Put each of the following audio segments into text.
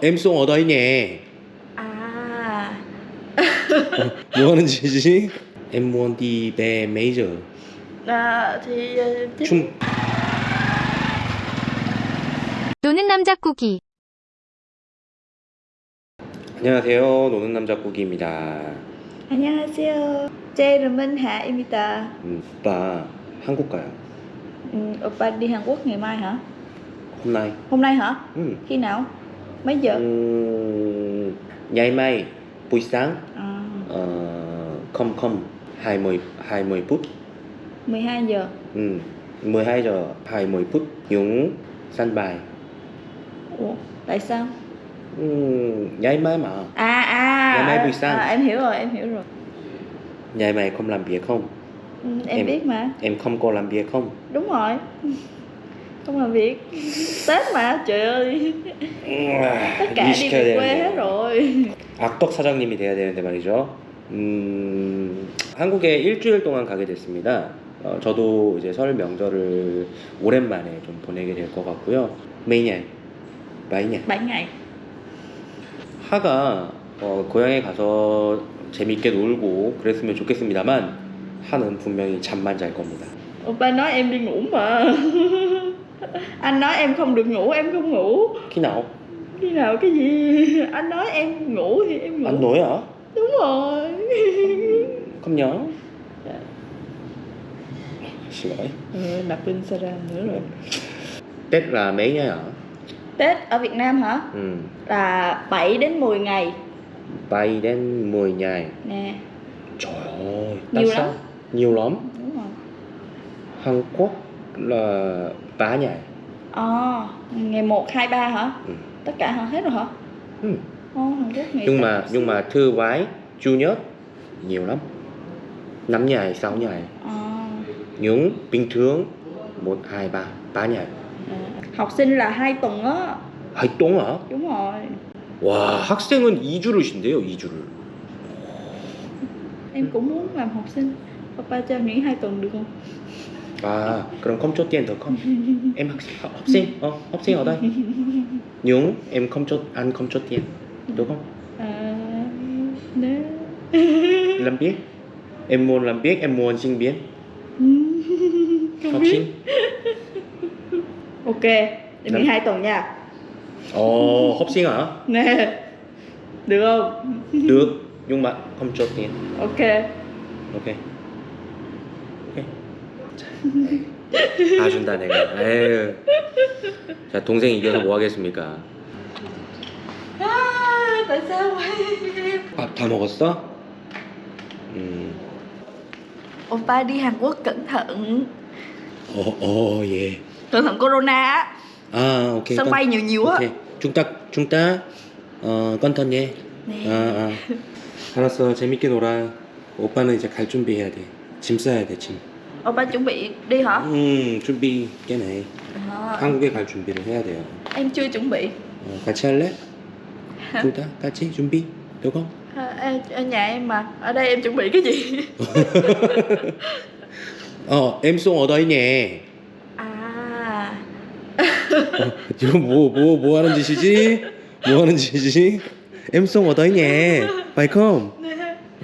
Em xuống ở đây nè. À 뭐 하는 짓이지? Em muốn đi về mấy giờ? à, Thì ờ, chứ- 중 노는 남자 꾸기. 안녕하세요. 노는 남자 꾸기입니다. 안녕하세요 제 이름은 Hạ 음, 오빠 한국 가요. ừ, Oppa đi Hàn Quốc ngày mai hả? hôm nay. Hôm nay hả? 음. Khi nào? mấy giờ? Ừ, ngày mai buổi sáng. À. ờ, không không hai mươi hai mươi phút. 12 giờ. Ừ, 12 giờ 20 phút. Những sân bài. Ủa, tại sao? Ừ, ngày mai mà. À à ngày mai buổi sáng. à, em hiểu rồi em hiểu rồi. Ngày mai không làm việc không? Ừ, em, em biết mà. em không có làm việc không? Đúng rồi. Không làm việc Tết mà, trời ơi Tất cả đi về quê hết rồi 악덕 사장님이 돼야 되는데 말이죠. 음, 한국에 일주일 동안 가게 됐습니다. 어, 저도 이제 설 명절을 오랜만에 좀 보내게 될 것 같고요. 매년. 7 ngày 하가 어, 고향에 가서 재밌게 놀고 그랬으면 좋겠습니다만 하는 분명히 잠만 잘 겁니다. Oppa nói em đi ngủ mà Anh nói em không được ngủ, em không ngủ khi nào? Khi nào cái gì Anh nói em ngủ thì em ngủ Anh nói hả? Đúng rồi Không nhớ. Xin lỗi. ừ, Nạp pin Sara nữa rồi Tết là mấy ngày hả? Tết ở Việt Nam hả? Ừ. Là 7 đến 10 ngày Bay đến 10 ngày. Nè Trời ơi, Nhiều sao? lắm. Nhiều lắm. Đúng rồi Hàn Quốc là 3 ngày. À, ngày 1, 2, 3 hả? Ừ. Tất cả hả? Hết rồi hả? Ừ. Ồ, Hàn Quốc ngày Nhưng sáu, mà nhưng mà thứ bảy, chủ nhật nhiều lắm. 5 ngày, 6 ngày. À, Nhưng bình thường 1 2 3 3 ngày. à. Học sinh là 2 tuần á 활동 hả? Đúng rồi 와, 학생은 2주를 쉰대요, 2주를. Em cũng muốn làm học sinh Papa cho nghỉ 2 tuần được không? à, còn không cho tiền được không? em học, học, học sinh, ờ, học sinh ở đây. Nhưng em không cho ăn không cho tiền, được không? À, nè. làm biết. Em muốn làm biết, em muốn sinh viên. học sinh. ok, em nghỉ hai tuần nha. Ồ, oh, học sinh hả? Nè. Được không? được, nhưng mà không cho tiền. Ok. Ok. 자, 봐준다 내가. 에휴. 자 동생 이겨서 뭐 하겠습니까? à, Tại sao vậy? 밥다 먹었어? 음. Oppa đi Hàn Quốc cẩn thận 어, 어, 예. Cẩn thận corona 아, 오케이. Sân bay nhiều nhiều á 오케이. 중딱, 중딱. 어, 건턴 예. Nè 아, 아. 알았어. 재밌게 놀아. 오빠는 이제 갈 준비해야 돼. 짐 싸야 돼, 짐. Oppa chuẩn bị đi hả? 음, 준비 깨네. À, 한국에 갈 준비를 해야 돼요. em chưa chuẩn bị 어, 같이 할래? 둘 다 같이 준비? được không? à, em- Ở nhà em mà Ở đây em chuẩn bị cái gì? 어, em xuống ở đây nè. À 어, 지금 뭐, 뭐, 뭐 하는 짓이지? 뭐 하는 짓이지? Em xuống ở đây nè. Phải không? Nè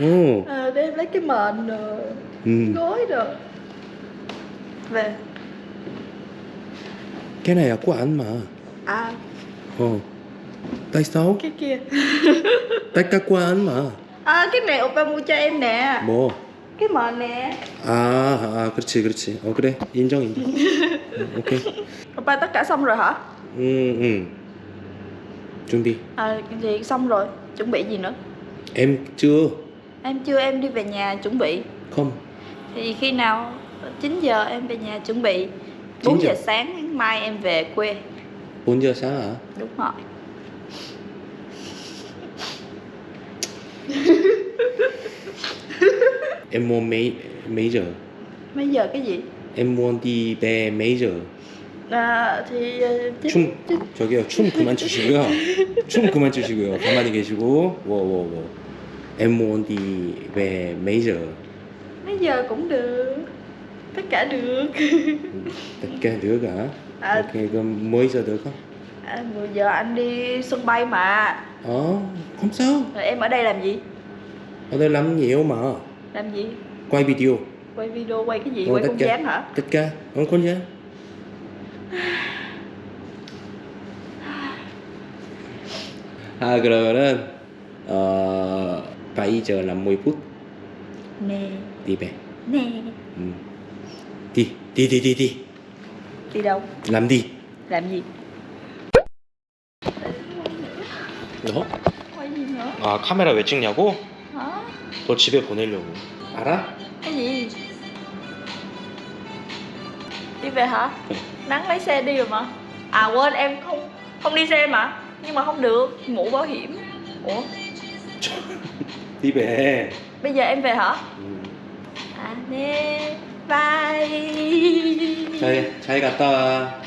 어. à, Để em lấy cái mền rồi 음. Gối rồi Về Cái này là của anh mà. À 어. Tại sao? cái kia Tất cả của anh mà. À cái này Oppa mua cho em nè 뭐? Cái mền nè 아, 아, 그렇지, 그렇지. 어, 그래. 인정, 인정. 어, 오케이. Oppa tất cả xong rồi hả? 음, 음. 준비. À gì xong rồi Chuẩn bị gì nữa? Em chưa. Em chưa em đi về nhà chuẩn bị Không. Thì khi nào 9 giờ em về nhà chuẩn bị 9 4 giờ giờ? sáng mai em về quê 4 giờ sáng hả? Đúng rồi Em muốn mấy mấy giờ? Mấy giờ cái gì? em muốn đi về mấy giờ? À, thì ờ, chín- 춤 저기요 춤 그만 추시고요. 춤 그만 추시고요. 가만히 계시고 워워워. Em muốn đi về mấy giờ? mấy giờ cũng được tất cả được Tất cả được hả? à, Ok, 그럼 mấy giờ được không? À, vừa giờ anh đi sân bay mà Ờ, không sao. Rồi em ở đây làm gì? Ở đây làm nhiều mà. Làm gì? Quay video. Quay video, quay cái gì? Ờ, quay tất không cả. gian hả? Tất cả. Không con gì. 아 그러면은 어 7 giờ 50 phút Nè, đi về nè ừ. đi đi đi đi đi Đi đâu? làm đi Làm gì? 너? Quay gì nữa? 아 카메라 왜 찍냐고? Hả? 너 집에 보내려고 알아? Cái gì? Đi về hả? Ừ. Nắng lấy xe đi rồi mà À quên em không không đi xe mà Nhưng mà không được, mũ bảo hiểm Ủa? đi về Bây giờ em về hả? 음. À nè Bye 잘, 잘 갔다 와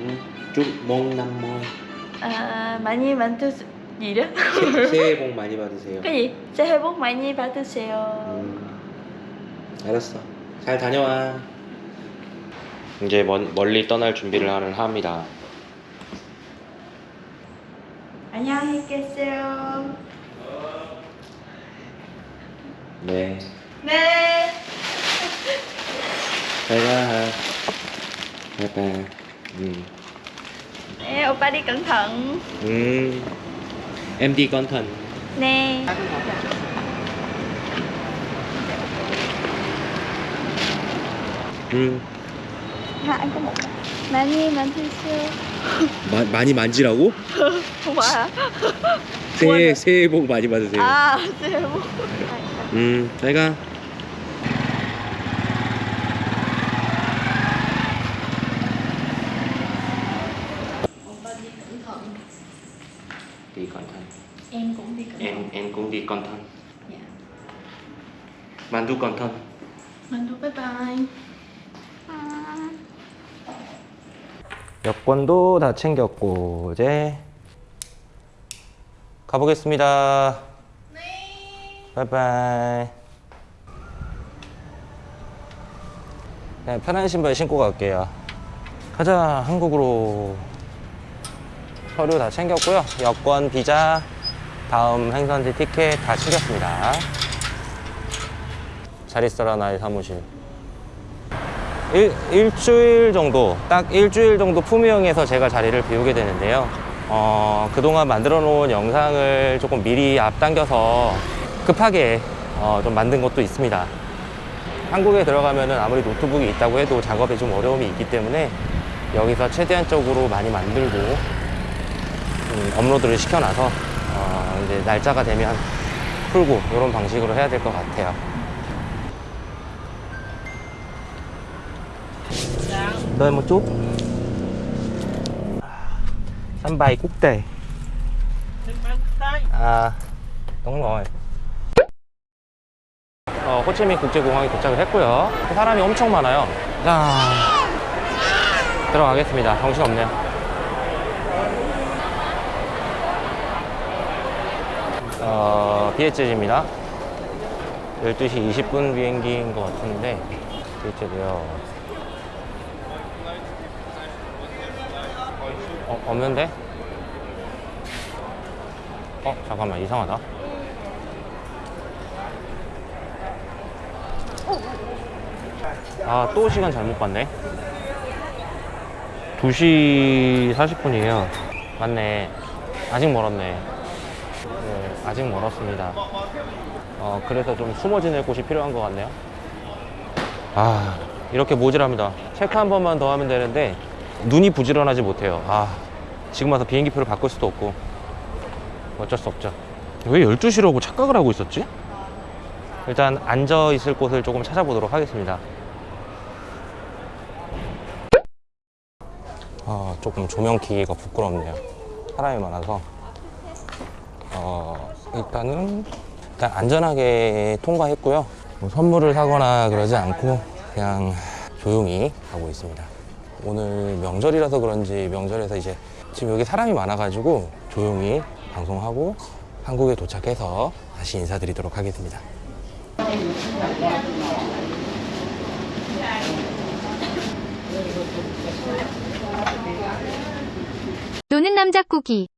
응. 쭉몽 남모 à, Mã Nhi bạn tư Gì đó? 새해 복 많이 받으세요 Mã Nhi bạn tư xèo 음, 알았어. 잘 다녀와. 이제 먼, 멀리 떠날 준비를 하는 합니다. 안녕히 계세요 네. 네 잘 가. 바이바이. 음. Ê, oppa đi cẩn thận 음. Nè 음. Hai anh có một Mã Nhi bạn tư xèo 마, 많이 만지라고? Hả? 새해, 새해 복 많이 받으세요. À, xe bút 음, 잘 가. đi cẩn thận Em cũng đi cẩn thận em cũng đi cẩn thận Dạ 만두 cẩn thận thôi bye bye 여권도 다 챙겼고 이제 가보겠습니다. 네. 바이바이. 그냥 편한 신발 신고 갈게요. 가자 한국으로. 서류 다 챙겼고요. 여권, 비자, 다음 행선지 티켓 다 챙겼습니다. 잘 있어라 나의 사무실. 일, 일주일 정도, 딱 일주일 정도 품위형에서 제가 자리를 비우게 되는데요. 어, 그동안 만들어 놓은 영상을 조금 미리 앞당겨서 급하게 어, 좀 만든 것도 있습니다. 한국에 들어가면은 아무리 노트북이 있다고 해도 작업에 좀 어려움이 있기 때문에 여기서 최대한적으로 많이 만들고 음, 업로드를 시켜놔서 어, 이제 날짜가 되면 풀고 이런 방식으로 해야 될 것 같아요. đợi một chút sân bay quốc tế à đúng rồi 어, 호치민 국제공항에 도착을 했고요. 사람이 엄청 많아요. 자 들어가겠습니다. 정신없네요 어, 비에츠입니다 12시 20분 비행기인 것 같은데 비에츠고요 어, 없는데? 어, 잠깐만, 이상하다. 아, 또 시간 잘못 봤네. 2시 40분이에요. 맞네. 아직 멀었네. 네, 아직 멀었습니다. 어, 그래서 좀 숨어 지낼 곳이 필요한 것 같네요. 아, 이렇게 모질합니다. 체크 한 번만 더 하면 되는데, 눈이 부지런하지 못해요. 아, 지금 와서 비행기표를 바꿀 수도 없고 어쩔 수 없죠. 왜 12시라고 착각을 하고 있었지? 일단 앉아 있을 곳을 조금 찾아보도록 하겠습니다. 아, 조금 조명 키기가 부끄럽네요. 사람이 많아서. 어, 일단은 일단 안전하게 통과했고요. 뭐 선물을 사거나 그러지 않고 그냥 조용히 가고 있습니다. 오늘 명절이라서 그런지 명절에서 이제 지금 여기 사람이 많아가지고 조용히 방송하고 한국에 도착해서 다시 인사드리도록 하겠습니다. 노는 남작고기